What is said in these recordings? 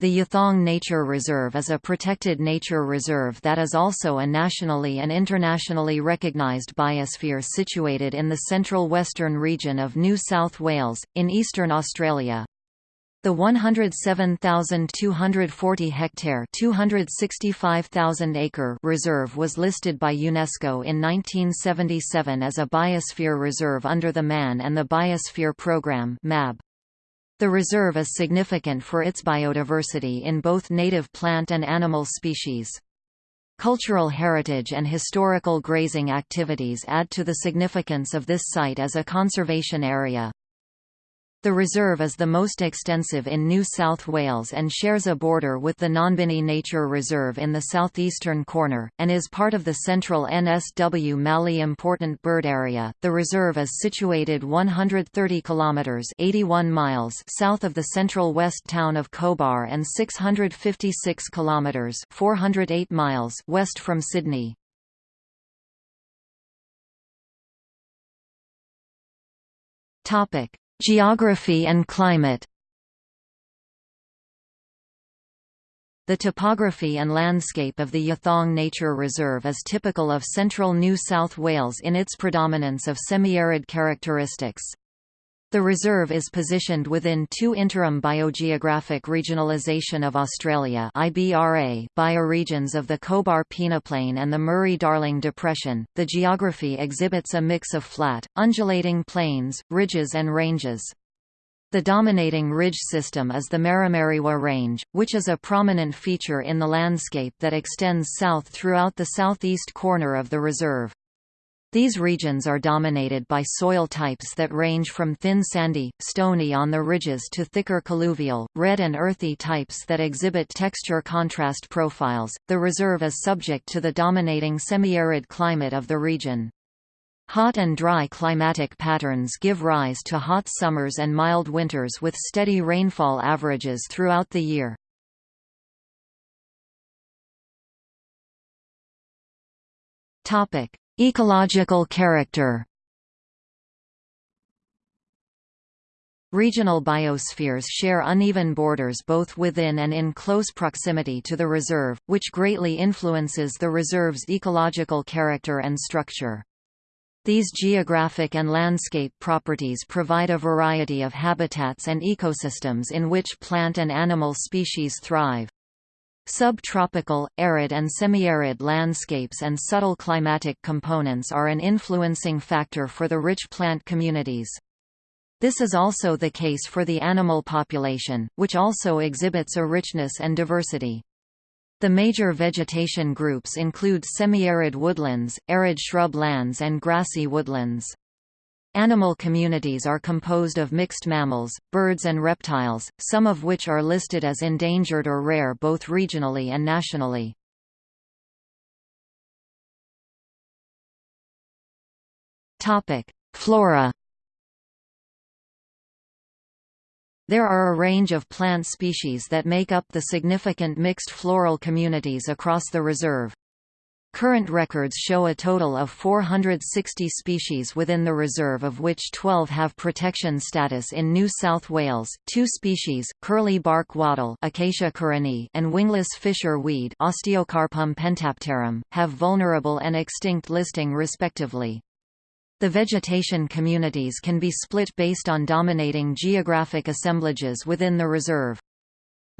The Yathong Nature Reserve is a protected nature reserve that is also a nationally and internationally recognised biosphere situated in the central western region of New South Wales, in eastern Australia. The 107,240 hectare (265,000 acre) reserve was listed by UNESCO in 1977 as a biosphere reserve under the Man and the Biosphere Programme (MAB). The reserve is significant for its biodiversity in both native plant and animal species. Cultural heritage and historical grazing activities add to the significance of this site as a conservation area. The reserve is the most extensive in New South Wales and shares a border with the Nombinnie Nature Reserve in the southeastern corner, and is part of the central NSW Mallee Important Bird Area. The reserve is situated 130 kilometres 81 miles south of the central west town of Cobar and 656 kilometres 408 miles west from Sydney. Topic Geography and climate The topography and landscape of the Yathong Nature Reserve is typical of central New South Wales in its predominance of semi-arid characteristics. The reserve is positioned within two interim biogeographic regionalisation of Australia (IBRA) bioregions of the Cobar peneplain and the Murray-Darling Depression. The geography exhibits a mix of flat, undulating plains, ridges and ranges. The dominating ridge system is the Maramariwa Range, which is a prominent feature in the landscape that extends south throughout the southeast corner of the reserve. These regions are dominated by soil types that range from thin sandy, stony on the ridges to thicker colluvial, red and earthy types that exhibit texture contrast profiles. The reserve is subject to the dominating semi-arid climate of the region. Hot and dry climatic patterns give rise to hot summers and mild winters with steady rainfall averages throughout the year. Topic: Ecological character Regional biospheres share uneven borders both within and in close proximity to the reserve, which greatly influences the reserve's ecological character and structure. These geographic and landscape properties provide a variety of habitats and ecosystems in which plant and animal species thrive. Subtropical, arid and semi-arid landscapes and subtle climatic components are an influencing factor for the rich plant communities. This is also the case for the animal population, which also exhibits a richness and diversity. The major vegetation groups include semi-arid woodlands, arid shrub lands and grassy woodlands. Animal communities are composed of mixed mammals, birds and reptiles, some of which are listed as endangered or rare both regionally and nationally. Flora There are a range of plant species that make up the significant mixed floral communities across the reserve. Current records show a total of 460 species within the reserve of which 12 have protection status in New South Wales. Two species, curly bark wattle Acacia and wingless fisher weed Osteocarpum pentapterum, have vulnerable and extinct listing respectively. The vegetation communities can be split based on dominating geographic assemblages within the reserve.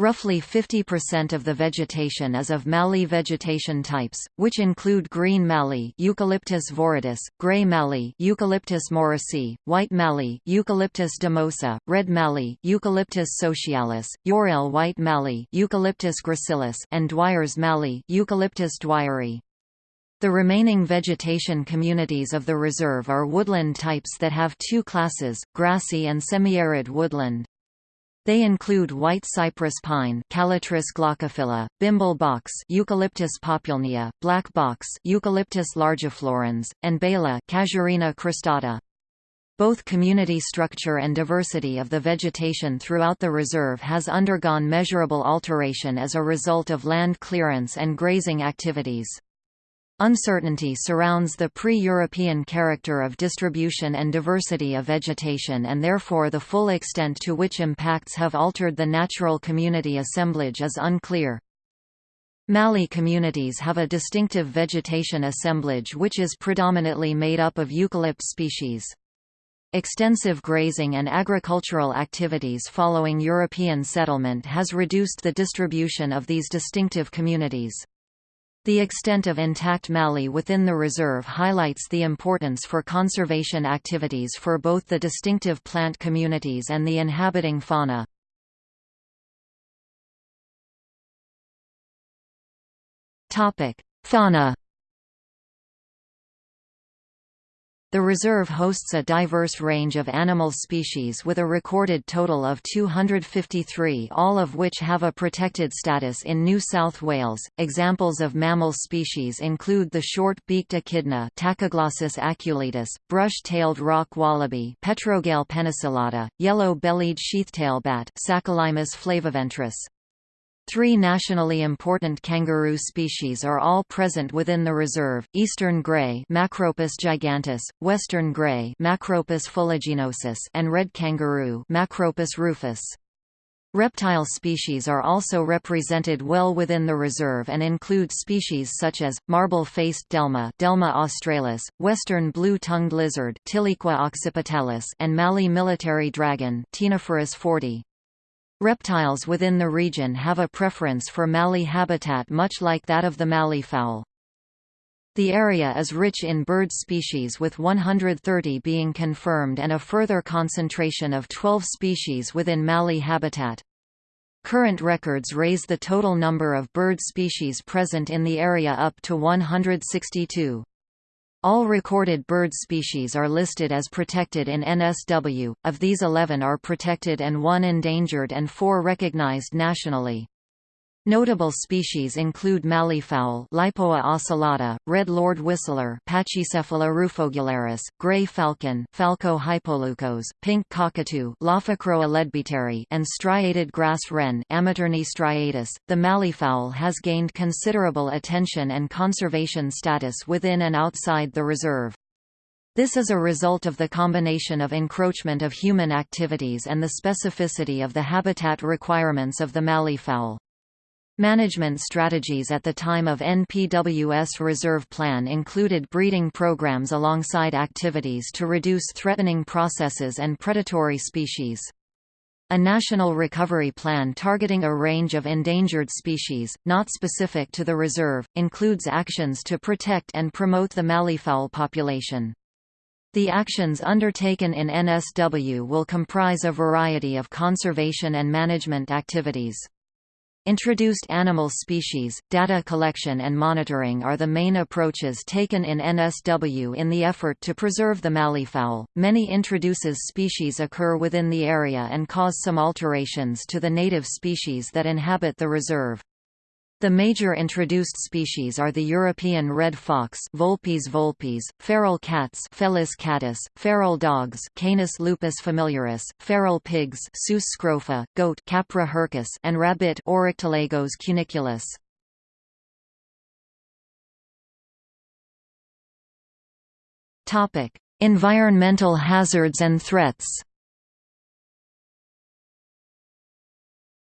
Roughly 50% of the vegetation is of mallee vegetation types, which include green mallee Eucalyptus viridis, grey mallee Eucalyptus morrisii, white mallee Eucalyptus dumosa, red mallee Eucalyptus socialis, Yorrell white mallee Eucalyptus gracilis, and Dwyer's mallee Eucalyptus dwyeri. The remaining vegetation communities of the reserve are woodland types that have two classes, grassy and semi-arid woodland. They include white cypress pine Callitris glaucophylla, bimble box Eucalyptus populnea, black box Eucalyptus largiflorens, and belah Casuarina cristata. Both community structure and diversity of the vegetation throughout the reserve has undergone measurable alteration as a result of land clearance and grazing activities. Uncertainty surrounds the pre-European character of distribution and diversity of vegetation and therefore the full extent to which impacts have altered the natural community assemblage is unclear. Mallee communities have a distinctive vegetation assemblage which is predominantly made up of eucalypt species. Extensive grazing and agricultural activities following European settlement has reduced the distribution of these distinctive communities. The extent of intact mallee within the reserve highlights the importance for conservation activities for both the distinctive plant communities and the inhabiting fauna. Fauna The reserve hosts a diverse range of animal species with a recorded total of 253, all of which have a protected status in New South Wales. Examples of mammal species include the short-beaked echidna, Tachyglossus aculeatus, brush-tailed rock wallaby, Petrogale penicillata, yellow-bellied sheathtail bat, Saccolaimus flaviventris. Three nationally important kangaroo species are all present within the reserve, eastern grey Macropus giganteus), western grey Macropus fuliginosus and red kangaroo Macropus rufus. Reptile species are also represented well within the reserve and include species such as, marble-faced delma Delma australis, western blue-tongued lizard Tiliqua occipitalis and Mallee military dragon Ctenophorus fordi. Reptiles within the region have a preference for mallee habitat much like that of the mallee fowl. The area is rich in bird species with 130 being confirmed and a further concentration of 12 species within mallee habitat. Current records raise the total number of bird species present in the area up to 162. All recorded bird species are listed as protected in NSW, of these 11 are protected and one endangered and four recognized nationally. Notable species include malleefowl Leipoa ocellata, red lored whistler Pachycephala rufogularis, gray falcon Falco hypoleucos, pink cockatoo Lophochroa leadbeateri and striated grass wren striatus. .The malleefowl has gained considerable attention and conservation status within and outside the reserve. This is a result of the combination of encroachment of human activities and the specificity of the habitat requirements of the malleefowl. Management strategies at the time of NPWS Reserve Plan included breeding programs alongside activities to reduce threatening processes and predatory species. A national recovery plan targeting a range of endangered species, not specific to the reserve, includes actions to protect and promote the malleefowl population. The actions undertaken in NSW will comprise a variety of conservation and management activities. Introduced animal species, data collection and monitoring are the main approaches taken in NSW in the effort to preserve the malleefowl. Many introduces species occur within the area and cause some alterations to the native species that inhabit the reserve. The major introduced species are the European red fox Vulpes vulpes, feral cats Felis catus, feral dogs Canis lupus familiaris, feral pigs Sus scrofa, goat Capra hircus and rabbit Oryctolagus cuniculus. Topic: Environmental hazards and threats.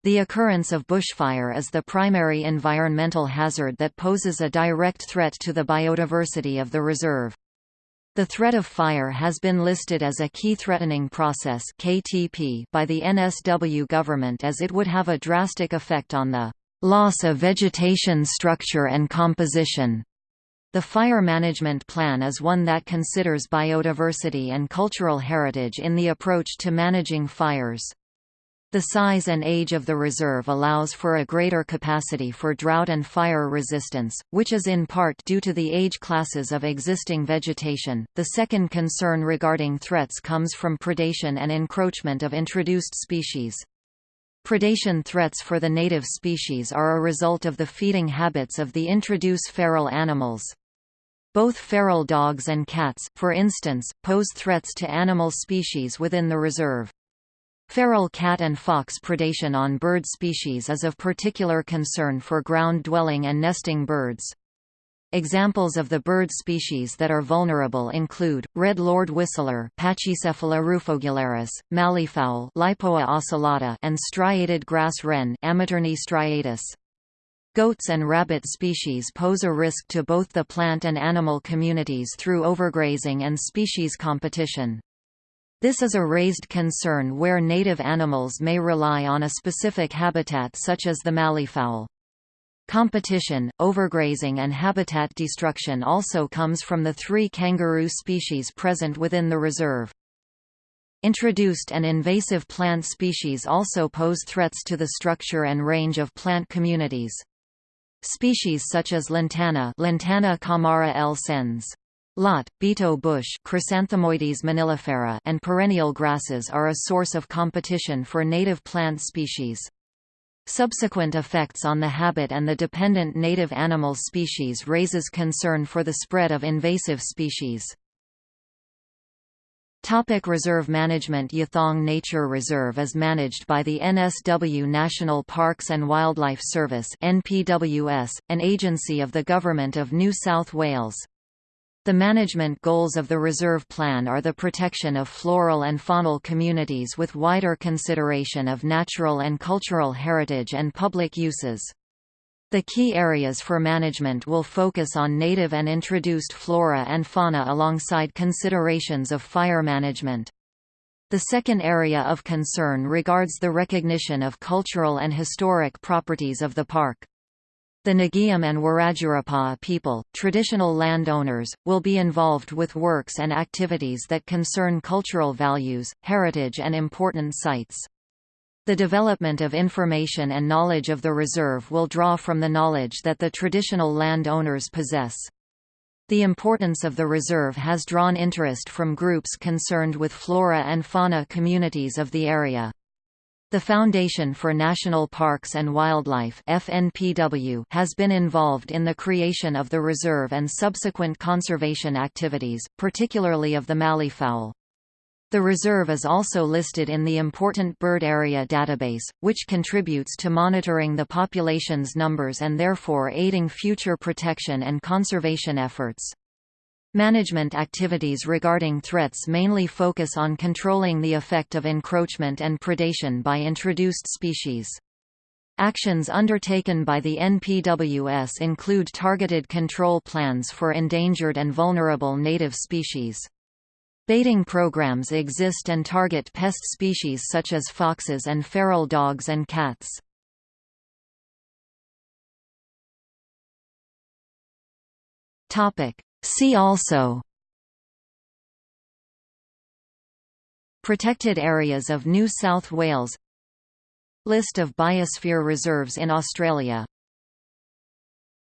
The occurrence of bushfire is the primary environmental hazard that poses a direct threat to the biodiversity of the reserve. The threat of fire has been listed as a key threatening process KTP by the NSW government as it would have a drastic effect on the loss of vegetation structure and composition. The Fire Management Plan is one that considers biodiversity and cultural heritage in the approach to managing fires. The size and age of the reserve allows for a greater capacity for drought and fire resistance, which is in part due to the age classes of existing vegetation. The second concern regarding threats comes from predation and encroachment of introduced species. Predation threats for the native species are a result of the feeding habits of the introduced feral animals. Both feral dogs and cats, for instance, pose threats to animal species within the reserve. Feral cat and fox predation on bird species is of particular concern for ground-dwelling and nesting birds. Examples of the bird species that are vulnerable include, red lored whistler Pachycephala rufogularis, malleefowl Leipoa ocellata and striated grass wren striatus. Goats and rabbit species pose a risk to both the plant and animal communities through overgrazing and species competition. This is a raised concern where native animals may rely on a specific habitat such as the malleefowl. Competition, overgrazing and habitat destruction also comes from the three kangaroo species present within the reserve. Introduced and invasive plant species also pose threats to the structure and range of plant communities. Species such as lantana, lantana camara L. sens. Lot, bitou bush Chrysanthemoides monilifera and perennial grasses are a source of competition for native plant species. Subsequent effects on the habit and the dependent native animal species raises concern for the spread of invasive species. Topic reserve management Yathong Nature Reserve is managed by the NSW National Parks and Wildlife Service NPWS, an agency of the Government of New South Wales. The management goals of the reserve plan are the protection of floral and faunal communities with wider consideration of natural and cultural heritage and public uses. The key areas for management will focus on native and introduced flora and fauna alongside considerations of fire management. The second area of concern regards the recognition of cultural and historic properties of the park. The Nagiyam and Wiradjurapa people, traditional landowners, will be involved with works and activities that concern cultural values, heritage and important sites. The development of information and knowledge of the reserve will draw from the knowledge that the traditional landowners possess. The importance of the reserve has drawn interest from groups concerned with flora and fauna communities of the area. The Foundation for National Parks and Wildlife FNPW has been involved in the creation of the reserve and subsequent conservation activities, particularly of the malleefowl. The reserve is also listed in the Important Bird Area Database, which contributes to monitoring the population's numbers and therefore aiding future protection and conservation efforts. Management activities regarding threats mainly focus on controlling the effect of encroachment and predation by introduced species. Actions undertaken by the NPWS include targeted control plans for endangered and vulnerable native species. Baiting programs exist and target pest species such as foxes and feral dogs and cats. See also Protected areas of New South Wales List of biosphere reserves in Australia